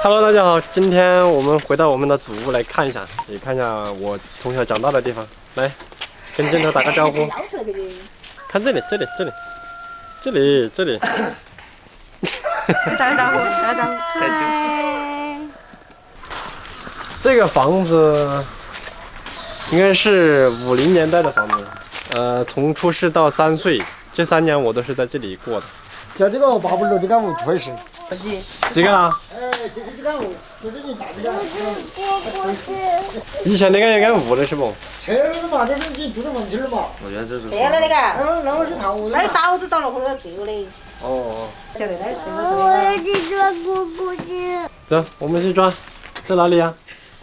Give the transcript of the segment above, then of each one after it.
Hello，大家好，今天我们回到我们的祖屋来看一下，也看一下我从小长大的地方。来，跟镜头打个招呼。看这里，这里，这里，这里，这里。打个招呼，打个招呼。嗨。这个房子应该是五零年代的房子，呃，从出世到三岁，这三年我都是在这里过的。叫这个八不楼这个屋确实。这个啊？以前那个应该屋的是不？拆了的嘛，这是你住的房子了嘛？我觉得这是。拆了那个。那那是套屋。那是刀子到了后头拆的。哦哦。晓得那是拆了。我要去抓姑姑去。走，我们去抓。在哪里呀？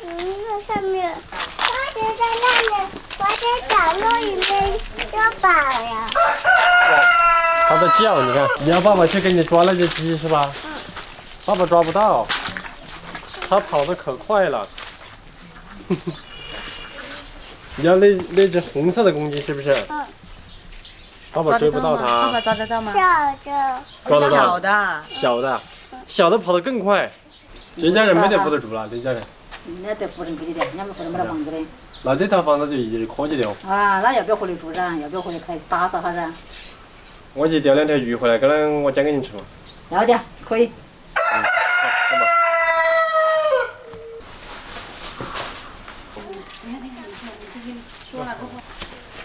嗯，在上面。花姐在那里，我在角落里面呀。它在叫，你看，你要爸爸去给你抓那只鸡是吧？嗯。爸爸抓不到，他跑得可快了。你要那那只红色的公鸡是不是？嗯。爸爸追不到它。爸爸抓得到吗？小的。抓得到。小的。小的，小的跑得更快。这家人没得不得住了，这家人。那得不能过去的，人家不能没得房子的。那这套房子就一直可以的哦。啊，那要不要回来住噻？要不要回来开打扫下噻？我去钓两条鱼回来，可能我煎给你吃嘛。要的，可以。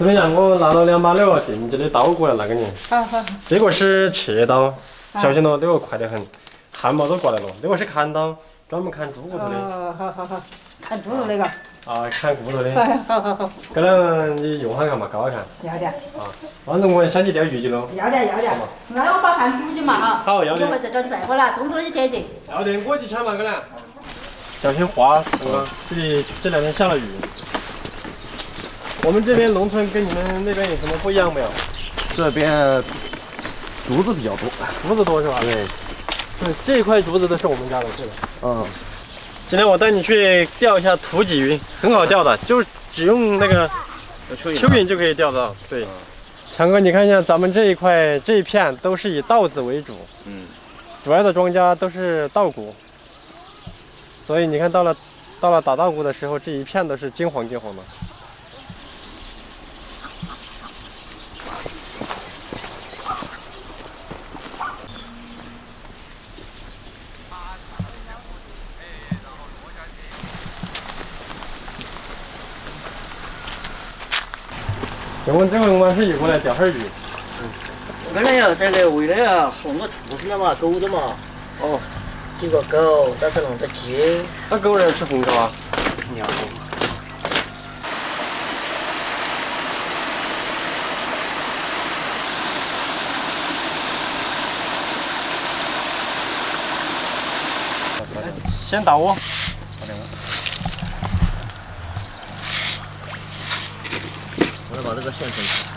怎么样？我拿了两把那个定制的刀过来拿给你。好好。这个是切刀，小心咯，这个快得很，汗毛都过来了。这个是砍刀，专门砍猪骨头的。哦，好好好，砍猪肉那个。啊，砍骨头的。好好好。可能你用下看嘛，搞下看。要的。啊，反正我想去钓鱼去喽。要的要的。那我把饭煮起嘛哈。好，要的。我们这点再不拿，冲出去切去。要的，我去抢嘛，可能。小心滑，这里这两天下了雨。我们这边农村跟你们那边有什么不一样没有？这边竹子比较多，竹子多是吧？对，对，这一块竹子都是我们家的，是的。嗯。今天我带你去钓一下土鲫鱼，很好钓的，就只用那个蚯蚓就可以钓到。对。强哥，你看一下咱们这一块这一片都是以稻子为主，嗯，主要的庄稼都是稻谷，所以你看到了到了打稻谷的时候，这一片都是金黄金黄的。我们这回我们是过来钓哈鱼。嗯，我看了呀，这个为了呀送个畜生了嘛，狗的嘛。哦，几个狗，再是弄个鸡。那狗人吃红烧啊？尿。先打窝。把这个线程。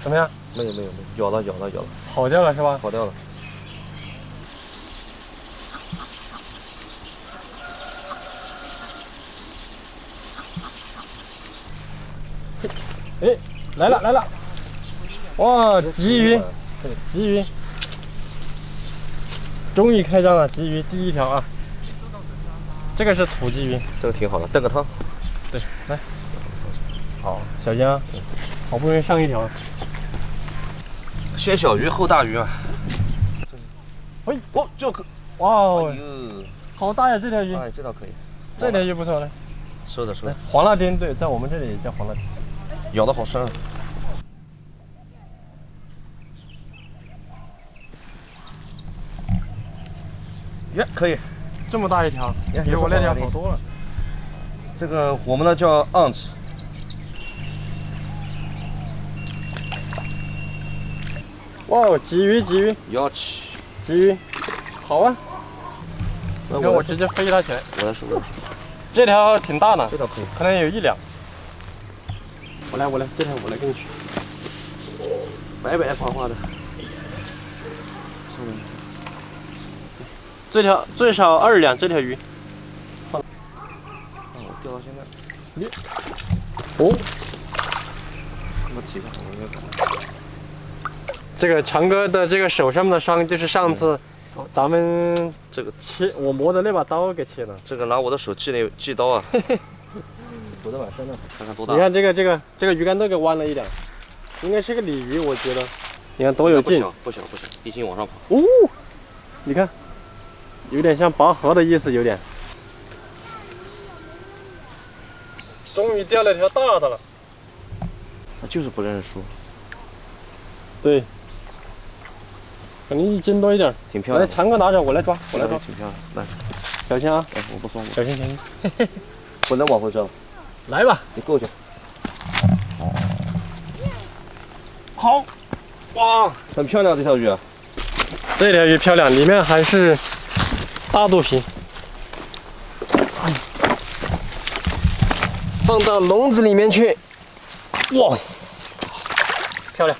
怎么样？没有没有没有，咬了咬了咬了，跑掉了是吧？跑掉了。哎，来了来了！哇，鲫鱼，鲫鱼，终于开张了！鲫鱼第一条啊，这个是土鲫鱼，这个挺好的，炖个汤。对，来，好，小心啊！好不容易上一条。先小鱼后大鱼啊！哎，哦，这个，哇哦，好大呀这条鱼，哎，这倒可以，这条鱼不错嘞。收着收着，黄辣丁，对，在我们这里也叫黄辣丁。咬的好深啊。耶，可以，这么大一条，也比我那条好多了。这个我们呢叫 aunt，哇，哦，鲫鱼，鲫鱼，要去。鲫鱼，好啊！那我我直接飞它起来，我来数，我来收，这条挺大的，这条可以。可能有一两。我来，我来，这条我来给你取。白白花花的，这条最少二两，这条鱼。放我钓到现在，你哦，这么几个我应该看。这个强哥的这个手上面的伤，就是上次咱们这个切我磨的那把刀给切了。这个拿我的手锯那锯刀啊，多大把深呢？看看多大你。看这个这个这个鱼竿都给弯了一点，应该是个鲤鱼，我觉得。你看多有劲！不小不小不小，一斤往上跑。哦，你看，有点像拔河的意思，有点。终于钓了条大的了。他就是不认输，对，可能一斤多一点。挺漂亮来，长哥拿着，我来抓，我来抓，挺漂亮。来，小心啊，哎，我不松，小心小心。不能往回折，来吧，你过去。好，哇，很漂亮这条鱼啊，这条鱼漂亮，里面还是大肚皮。哎放到笼子里面去。哇，漂亮！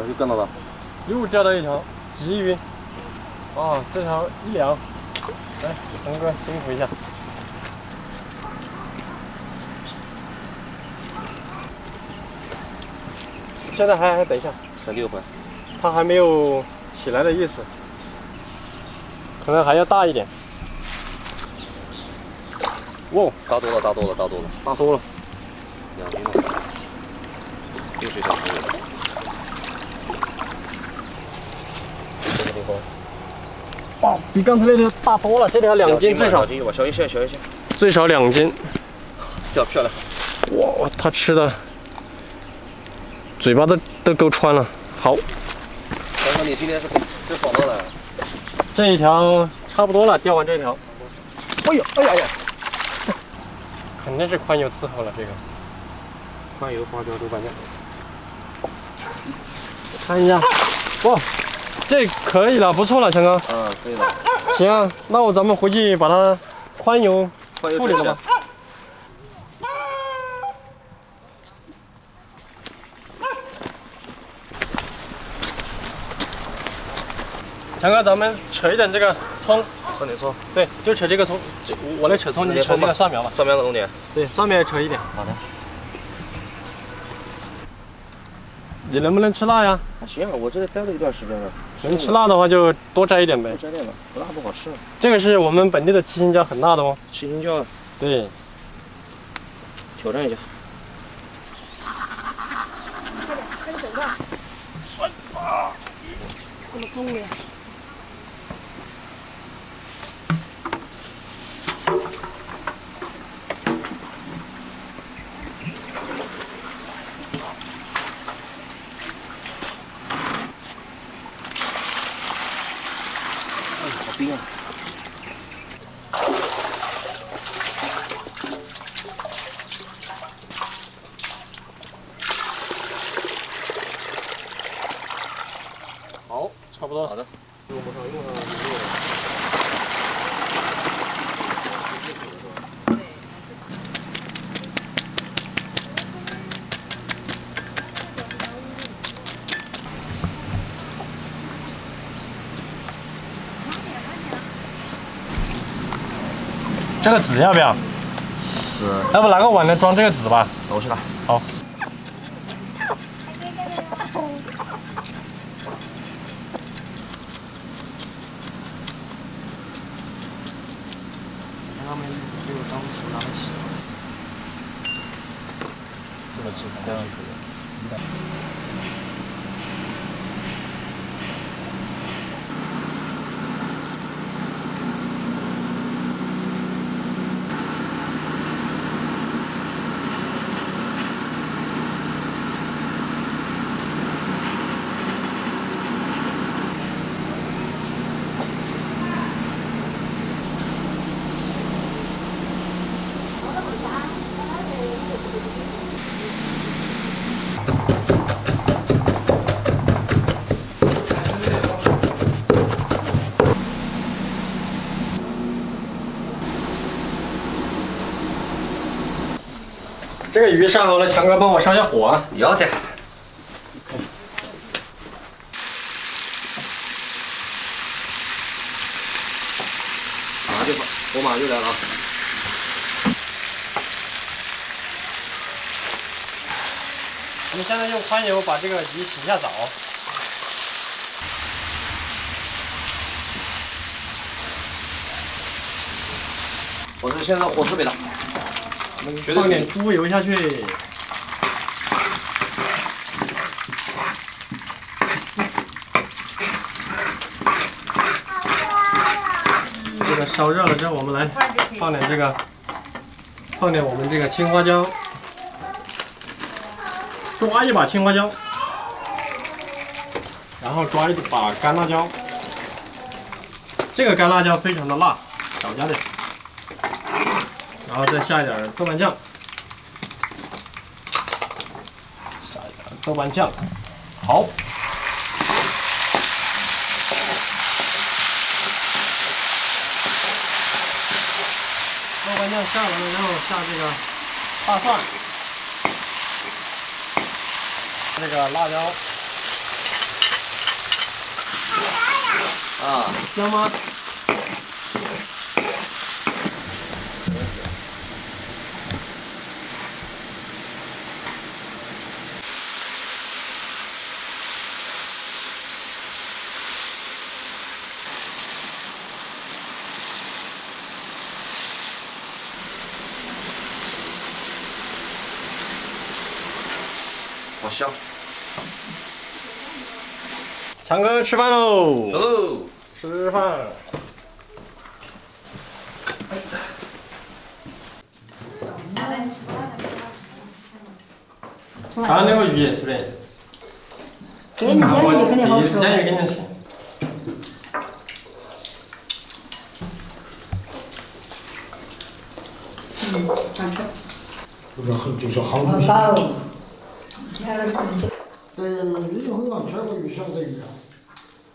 小鱼干到了，又钓到一条鲫鱼。啊，这条一两。来，陈哥辛苦一下。现在还还等一下，等六回，它还没有起来的意思，可能还要大一点。哇，大多了，大多了，大多了，大多了。两斤了，又是一条可以哇，比刚才那条大多了，这条两斤最少两，斤？小一些，小一些，最少两斤。这条漂亮。哇，它吃的嘴巴都都够穿了。好，刚刚你今天是真爽到了，这一条差不多了，钓完这条，哎呦，哎呀呀，肯定是宽油伺候了这个。宽油花椒豆瓣酱，看一下，哇，这可以了，不错了，强哥。嗯，可以了，行啊，那我咱们回去把它宽油处理了吧。强哥，咱们扯一点这个葱，葱点葱，对，就扯这个葱，我来扯葱，你扯那个蒜苗吧。蒜苗的弄点。对，蒜苗也扯一点。好的。你能不能吃辣呀？啊行，我这里待了一段时间了，能吃辣的话就多摘一点呗不。摘点吧，不辣不好吃。这个是我们本地的七星椒，很辣的哦。七星椒对，挑战一下，这么重的。好冰啊！好，差不多了。好的，用不上，用上没有。这个纸要不要？是，要不拿个碗来装这个纸吧？那我去拿。好。他们给我当手拿来洗。这个纸这样可这个鱼上好了，强哥帮我上下火啊。要得。马上就火马上就来了啊！我们现在用宽油把这个鱼洗一下澡。我这现在火特别大，放点猪油下去。这个烧热了之后，我们来放点这个，放点我们这个青花椒，抓一把青花椒，然后抓一把干辣椒。这个干辣椒非常的辣，少加点。然后再下一点豆瓣酱，下一点豆瓣酱，好。豆瓣酱下完了，然后下这个大蒜，这个辣椒，啊，香吗？好香。强哥吃饭喽！走。吃饭。看那个鱼是不是？给你煎鱼肯定好吃第一次。煎鱼给你吃。就是很就是好好鱼。高。对，鱼很难吃过鱼小的鱼啊。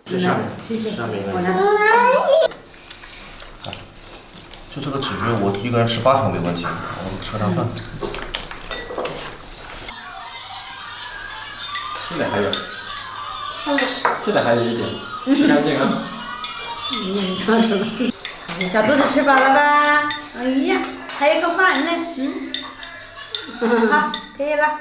谢谢谢谢，我来。就这个纸鱼，我一个人吃八条没问题，我们吃上饭。这里还有，这里还有一点，吃干净啊！小肚子吃饱了吧？哎呀，还有个饭呢，嗯。好，可以了。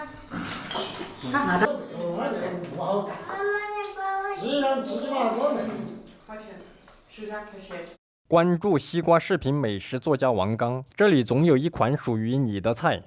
关注西瓜视频美食作家王刚，这里总有一款属于你的菜。